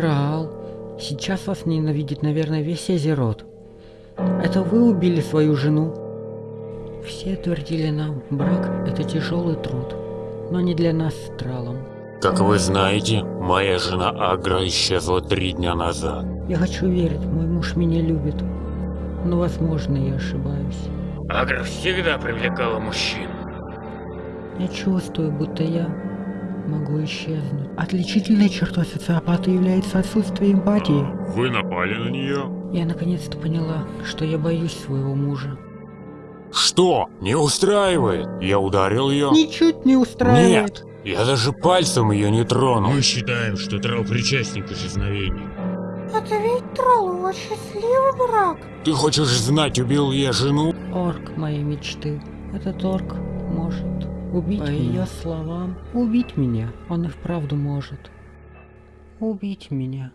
Трал, сейчас вас ненавидит, наверное, весь Азерот. Это вы убили свою жену? Все твердили нам, брак это тяжелый труд, но не для нас с Тралом. Как вы знаете, моя жена Агра исчезла три дня назад. Я хочу верить, мой муж меня любит. Но, возможно, я ошибаюсь. Агра всегда привлекала мужчин. Я чувствую, будто я могу исчезнуть. Отличительной чертой социопата является отсутствие эмпатии. Вы напали на нее? Я наконец-то поняла, что я боюсь своего мужа. Что? Не устраивает? Я ударил ее? Ничуть не устраивает. Нет, я даже пальцем ее не тронул. Мы считаем, что Трал причастник к исчезновению. Это ведь Троллова счастливый брак. Ты хочешь знать, убил я жену? Орк моей мечты. Этот орк может убить По ее словам, убить меня. Он и вправду может. Убить меня.